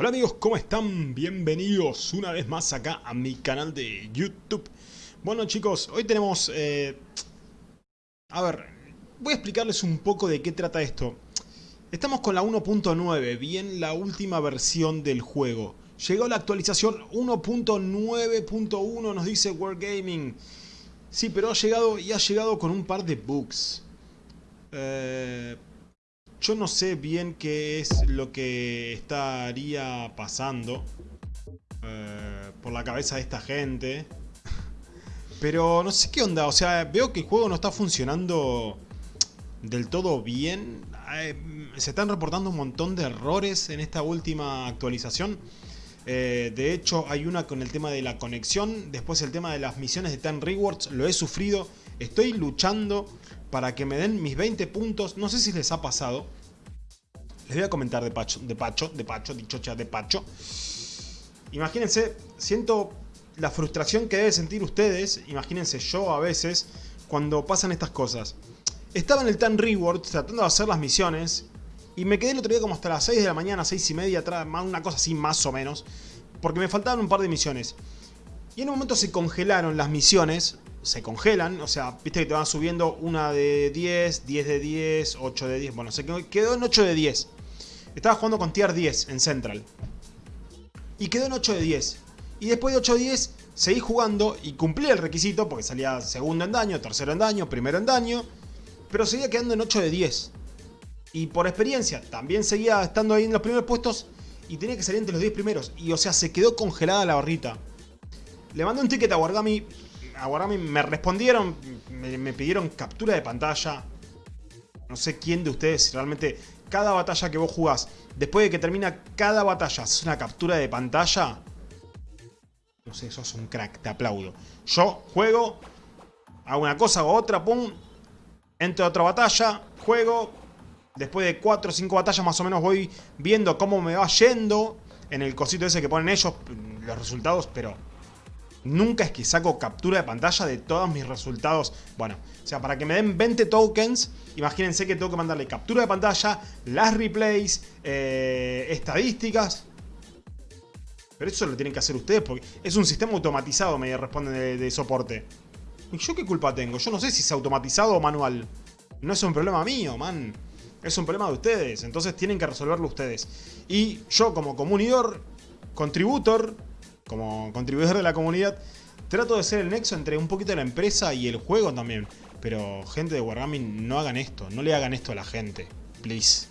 Hola amigos, ¿cómo están? Bienvenidos una vez más acá a mi canal de YouTube. Bueno chicos, hoy tenemos... Eh... A ver, voy a explicarles un poco de qué trata esto. Estamos con la 1.9, bien la última versión del juego. Llegó la actualización 1.9.1, nos dice Wargaming. Sí, pero ha llegado y ha llegado con un par de bugs. Eh yo no sé bien qué es lo que estaría pasando eh, por la cabeza de esta gente. Pero no sé qué onda, o sea, veo que el juego no está funcionando del todo bien. Eh, se están reportando un montón de errores en esta última actualización. Eh, de hecho, hay una con el tema de la conexión. Después el tema de las misiones de Ten Rewards. Lo he sufrido. Estoy luchando para que me den mis 20 puntos. No sé si les ha pasado. Les voy a comentar de Pacho, de Pacho, de Pacho, dichocha de Pacho. Imagínense, siento la frustración que deben sentir ustedes. Imagínense yo a veces cuando pasan estas cosas. Estaba en el Ten Rewards tratando de hacer las misiones. Y me quedé el otro día como hasta las 6 de la mañana, 6 y media, una cosa así más o menos. Porque me faltaban un par de misiones. Y en un momento se congelaron las misiones se congelan, o sea, viste que te van subiendo una de 10, 10 de 10, 8 de 10, bueno, se quedó en 8 de 10. Estaba jugando con tier 10 en Central. Y quedó en 8 de 10. Y después de 8 de 10 seguí jugando y cumplí el requisito porque salía segundo en daño, tercero en daño, primero en daño. Pero seguía quedando en 8 de 10. Y por experiencia también seguía estando ahí en los primeros puestos y tenía que salir entre los 10 primeros. Y o sea, se quedó congelada la barrita. Le mandé un ticket a Wargami a Wargami me respondieron, me, pidieron captura de pantalla. No sé quién de ustedes realmente cada batalla que vos jugás, después de que termina cada batalla, es una captura de pantalla. No sé, sos un crack, te aplaudo. Yo juego, hago una cosa, hago otra, pum, entro a otra batalla, juego. Después de 4 o 5 batallas más o menos voy viendo cómo me va yendo en el cosito ese que ponen ellos, los resultados, pero Nunca es que saco captura de pantalla de todos mis resultados. Bueno, o sea, para que me den 20 tokens, imagínense que tengo que mandarle captura de pantalla, las replays, eh, estadísticas. Pero eso lo tienen que hacer ustedes porque es un sistema automatizado, me responden de, de soporte. ¿Y yo qué culpa tengo? Yo no sé si es automatizado o manual. No es un problema mío, man. Es un problema de ustedes. Entonces tienen que resolverlo ustedes. Y yo como comunidor, contributor, como contribuidor de la comunidad, trato de ser el nexo entre un poquito la empresa y el juego también. Pero gente de Wargaming, no hagan esto, no le hagan esto a la gente, please.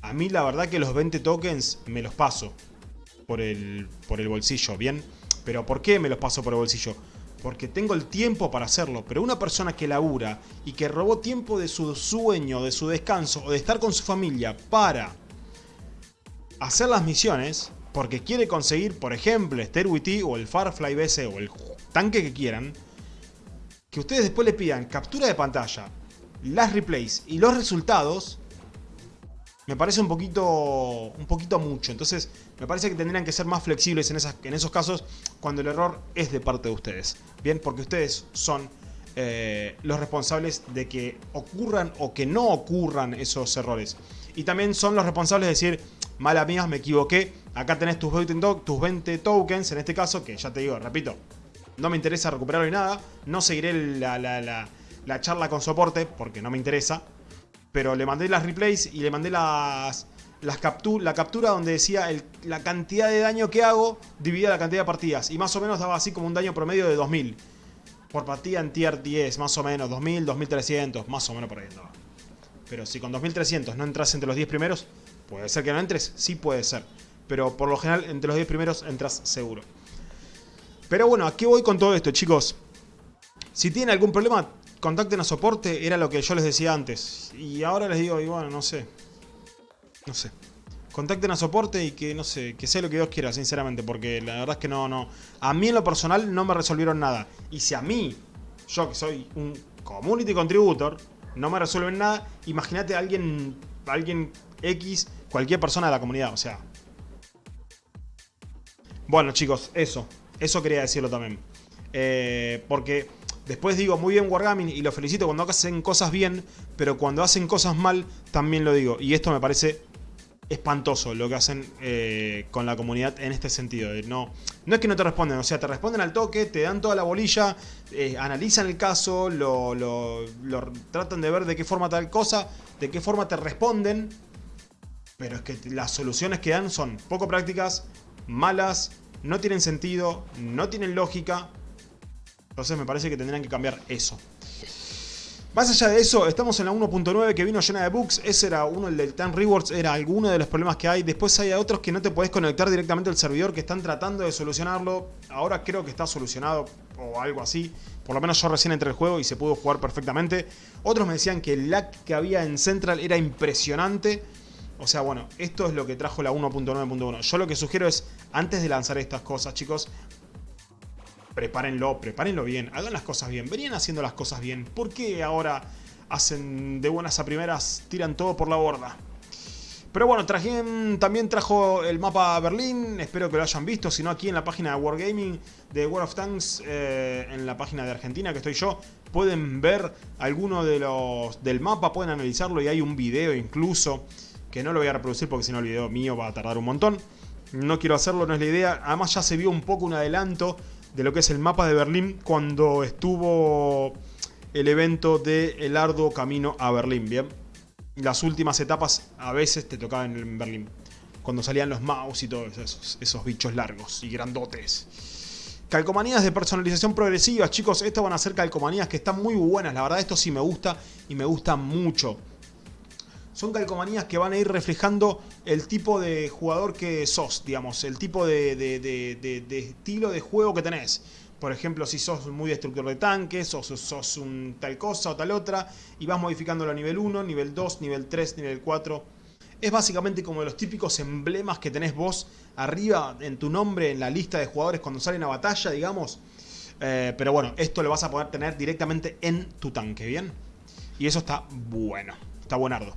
A mí la verdad que los 20 tokens me los paso por el, por el bolsillo, ¿bien? Pero ¿por qué me los paso por el bolsillo? Porque tengo el tiempo para hacerlo, pero una persona que labura y que robó tiempo de su sueño, de su descanso o de estar con su familia para hacer las misiones, porque quiere conseguir, por ejemplo, WT o el Farfly BC o el tanque que quieran, que ustedes después le pidan captura de pantalla, las replays y los resultados, me parece un poquito, un poquito mucho. Entonces, me parece que tendrían que ser más flexibles en, esas, en esos casos cuando el error es de parte de ustedes. Bien, porque ustedes son eh, los responsables de que ocurran o que no ocurran esos errores. Y también son los responsables de decir, mala mía, me equivoqué, acá tenés tus 20, tokens, en este caso, que ya te digo, repito, no me interesa recuperarlo ni nada, no seguiré la, charla con soporte, porque no me interesa, pero le mandé las replays y le mandé las la captura donde decía la cantidad de daño que hago dividida la cantidad de partidas. Y más o menos daba así como un daño promedio de 2000. Por partida en tier 10, más o menos. 2000, 2300, más o menos por ahí andaba. Pero si con 2300 no entras entre los 10 primeros, Puede ser que no entres, sí puede ser. Pero por lo general, entre los 10 primeros entras seguro. Pero bueno, ¿a qué voy con todo esto, chicos? Si tienen algún problema, contacten a soporte, era lo que yo les decía antes. Y ahora les digo, y bueno, no sé. No sé. Contacten a soporte y que, no sé, que sea lo que Dios quiera, sinceramente. Porque la verdad es que no, no. A mí en lo personal no me resolvieron nada. Y si a mí, yo que soy un community contributor, no me resuelven nada, imagínate alguien, a alguien X cualquier persona de la comunidad, o sea. Bueno, chicos, eso. Eso quería decirlo también. Eh, porque después digo, muy bien Wargaming, y lo felicito cuando hacen cosas bien, pero cuando hacen cosas mal, también lo digo. Y esto me parece espantoso lo que hacen eh, con la comunidad en este sentido. No, no es que no te responden, o sea, te responden al toque, te dan toda la bolilla, eh, analizan el caso, lo, lo, tratan de ver de qué forma tal cosa, de qué forma te responden. Pero es que las soluciones que dan son poco prácticas, malas, no tienen sentido, no tienen lógica. Entonces me parece que tendrían que cambiar eso. Más allá de eso, estamos en la 1.9 que vino llena de bugs. Ese era uno, el del Time Rewards, era alguno de los problemas que hay. Después hay otros que no te podés conectar directamente al servidor que están tratando de solucionarlo. Ahora creo que está solucionado o algo así. Por lo menos yo recién entré el juego y se pudo jugar perfectamente. Otros me decían que el lag que había en Central era impresionante. O sea, bueno, esto es lo que trajo la 1.9.1. Yo lo que sugiero es, antes de lanzar estas cosas, chicos, prepárenlo, prepárenlo bien, hagan las cosas bien, venían haciendo las cosas bien, ¿por qué ahora hacen de buenas a primeras, tiran todo por la borda? Pero bueno, también trajo el mapa Berlín, espero que lo hayan visto, si no aquí en la página de Wargaming de World of Tanks, eh, en la página de Argentina que estoy yo, pueden ver alguno de los del mapa, pueden analizarlo y hay un video incluso, que no lo voy a reproducir porque si no el video mío va a tardar un montón. No quiero hacerlo, no es la idea. Además ya se vio un poco un adelanto de lo que es el mapa de Berlín cuando estuvo el evento de El arduo camino a Berlín, ¿bien? Las últimas etapas a veces te tocaban en Berlín. Cuando salían los mouse y todos esos, esos bichos largos y grandotes. Calcomanías de personalización progresiva, chicos. Estas van a ser calcomanías que están muy buenas. La verdad, esto sí me gusta y me gusta mucho son calcomanías que van a ir reflejando el tipo de jugador que sos, digamos, el tipo de, estilo de juego que tenés. Por ejemplo, si sos muy destructor de tanques, o sos un tal cosa o tal otra, y vas modificándolo a nivel 1, nivel 2, nivel 3, nivel 4. Es básicamente como los típicos emblemas que tenés vos arriba en tu nombre en la lista de jugadores cuando salen a batalla, digamos. Eh, pero bueno, esto lo vas a poder tener directamente en tu tanque, ¿bien? Y eso está bueno, está buenardo.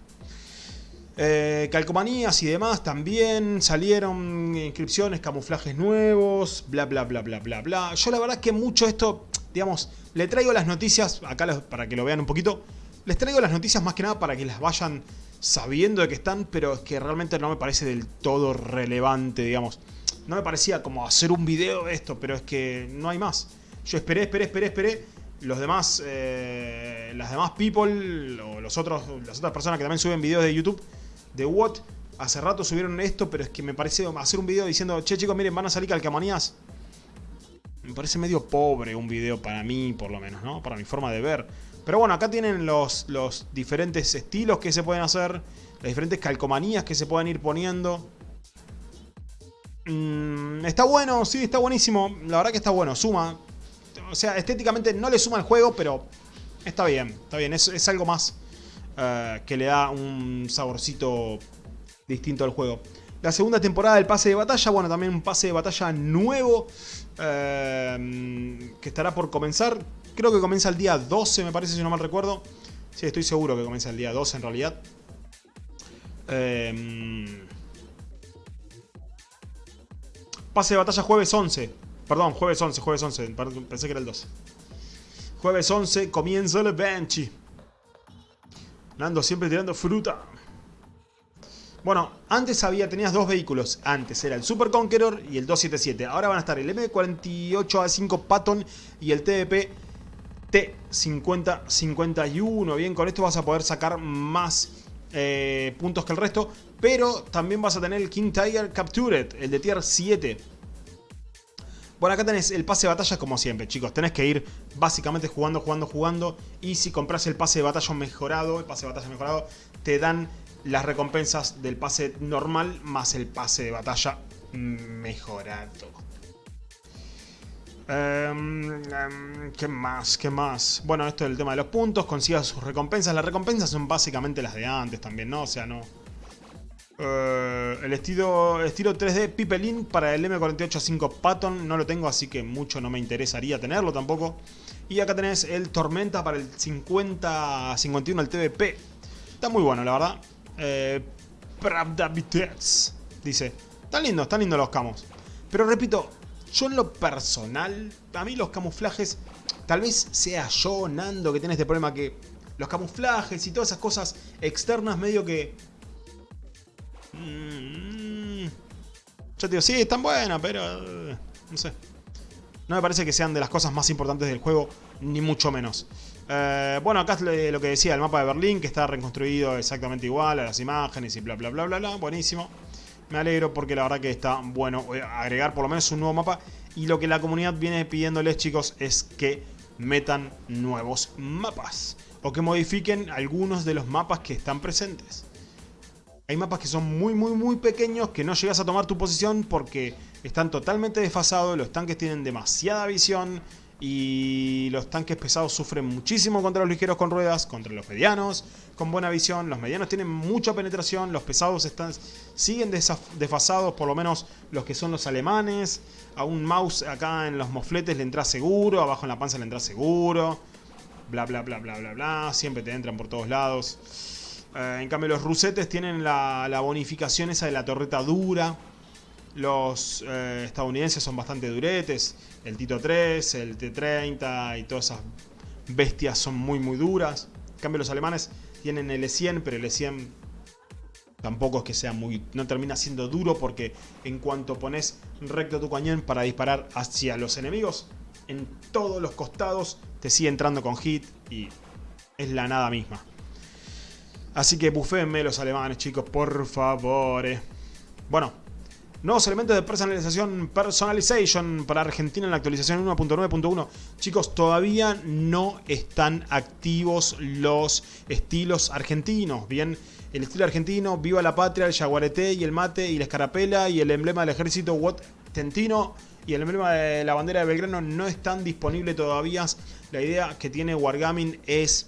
Eh, calcomanías y demás también salieron inscripciones, camuflajes nuevos, bla bla bla bla bla bla. Yo la verdad que mucho esto, digamos, le traigo las noticias, acá para que lo vean un poquito, les traigo las noticias más que nada para que las vayan sabiendo de que están, pero es que realmente no me parece del todo relevante, digamos. No me parecía como hacer un video de esto, pero es que no hay más. Yo esperé, esperé, esperé, esperé. Los demás, eh, las demás people o los otros, las otras personas que también suben videos de YouTube de Watt. Hace rato subieron esto, pero es que me parece hacer un video diciendo, che chicos, miren, van a salir calcamonías. Me parece medio pobre un video para mí, por lo menos, ¿no? Para mi forma de ver. Pero bueno, acá tienen los, los diferentes estilos que se pueden hacer. Las diferentes calcomanías que se pueden ir poniendo. Mm, está bueno, sí, está buenísimo. La verdad que está bueno, suma. O sea, estéticamente no le suma al juego, pero está bien, está bien. Es, es algo más eh, que le da un saborcito distinto al juego. La segunda temporada del pase de batalla, bueno, también un pase de batalla nuevo eh, que estará por comenzar. Creo que comienza el día 12, me parece, si no mal recuerdo. Sí, estoy seguro que comienza el día 12 en realidad. Eh, pase de batalla jueves 11. Perdón, jueves 11, jueves 11. Pensé que era el 12. Jueves 11 comienza el Benchy. Nando siempre tirando fruta. Bueno, antes había, tenías dos vehículos. Antes era el Super Conqueror y el 277. Ahora van a estar el M48A5 Patton y el TDP T5051. Bien, con esto vas a poder sacar más eh, puntos que el resto. Pero también vas a tener el King Tiger Captured, el de tier 7. Bueno, acá tenés el pase de batalla como siempre, chicos. Tenés que ir básicamente jugando, jugando, jugando. Y si compras el pase de batalla mejorado, el pase de batalla mejorado, te dan las recompensas del pase normal más el pase de batalla mejorado. Em, em, ¿Qué más? ¿Qué más? Bueno, esto es el tema de los puntos. Consigas sus recompensas. Las recompensas son básicamente las de antes también, ¿no? O sea, no... Eh, el estilo, estilo 3D Pipelin para el M48A5 Patton no lo tengo, así que mucho no me interesaría tenerlo tampoco. Y acá tenés el Tormenta para el 50-51, el TVP. Está muy bueno, la verdad. Eh, dice. Están lindos, están lindos los camos. Pero repito, yo en lo personal, a mí los camuflajes, tal vez sea yo, Nando, que tiene este problema que los camuflajes y todas esas cosas externas medio que Mm, yo te digo, sí, están buenas, pero... eh, No sé. No me parece que sean de las cosas más importantes del juego, ni mucho menos. Eh, bueno, acá es lo que decía, el mapa de Berlín, que está reconstruido exactamente igual a las imágenes y bla bla bla bla bla. Buenísimo. Me alegro porque la verdad que está bueno eh, agregar por lo menos un nuevo mapa. Y lo que la comunidad viene pidiéndoles, chicos, es que metan nuevos mapas. O que modifiquen algunos de los mapas que están presentes. Hay mapas que son muy, muy, muy pequeños que no llegas a tomar tu posición porque están totalmente desfasados, los tanques tienen demasiada visión y los tanques pesados sufren muchísimo contra los ligeros con ruedas, contra los medianos con buena visión, los medianos tienen mucha penetración, los pesados están, siguen desfasados, por lo menos los que son los alemanes, a un mouse acá en los mofletes le entra seguro, abajo en la panza le entra seguro, bla bla bla bla bla bla, siempre te entran por todos lados. Eh, en cambio los rusetes tienen la, bonificación esa de la torreta dura. Los eh, estadounidenses son bastante duretes. El Tito 3, el T30 y todas esas bestias son muy muy duras. En cambio los alemanes tienen el E100, pero el E100 tampoco es que sea muy... No termina siendo duro porque en cuanto pones recto tu cañón para disparar hacia los enemigos, en todos los costados te sigue entrando con hit y es la nada misma. Así que buféenme los alemanes, chicos, por favor. Bueno, nuevos elementos de personalización, personalization para Argentina en la actualización 1.9.1. Chicos, todavía no están activos los estilos argentinos. Bien, el estilo argentino, Viva la Patria, el Yaguareté y el Mate y la Escarapela y el emblema del ejército What Tentino y el emblema de la bandera de Belgrano no están disponibles todavía. La idea que tiene Wargaming es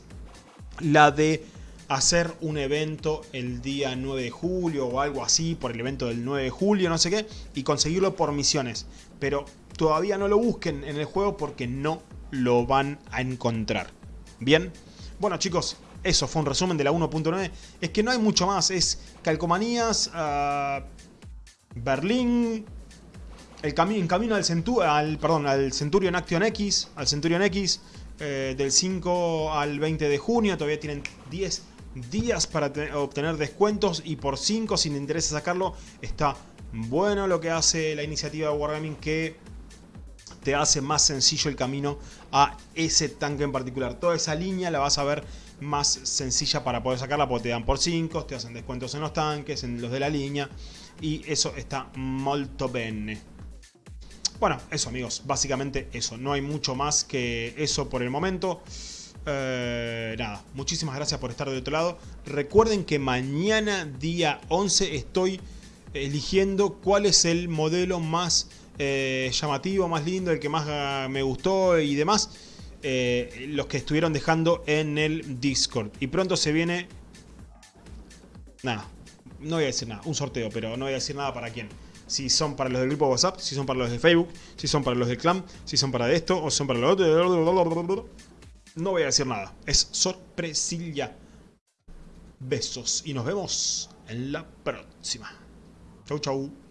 la de hacer un evento el día 9 de julio o algo así, por el evento del 9 de julio, no sé qué, y conseguirlo por misiones. Pero todavía no lo busquen en el juego porque no lo van a encontrar. Bien, bueno chicos, eso fue un resumen de la 1.9. Es que no hay mucho más, es calcomanías, ah, Berlín, el cami en camino al, Centu al, perdón, al Centurion Action X, al Centurion X, eh, del 5 al 20 de junio, todavía tienen 10 días para te- obtener descuentos y por 5 si te interesa sacarlo, está bueno lo que hace la iniciativa de Wargaming que te hace más sencillo el camino a ese tanque en particular. Toda esa línea la vas a ver más sencilla para poder sacarla porque te dan por 5, te hacen descuentos en los tanques, en los de la línea y eso está molto bene. Bueno, eso amigos, básicamente eso. No hay mucho más que eso por el momento. Eh, nada, muchísimas gracias por estar del otro lado. Recuerden que mañana día 11 estoy eligiendo cuál es el modelo más eh, llamativo, más lindo, el que más ah, me gustó y demás. Eh, los que estuvieron dejando en el Discord. Y pronto se viene... Nada, no voy a decir nada, un sorteo, pero no voy a decir nada para quién. Si son para los del grupo WhatsApp, si son para los de Facebook, si son para los del clan, si son para esto o son para lo otro. No voy a decir nada, es sorpresilla. Besos y nos vemos en la próxima. Chau chau.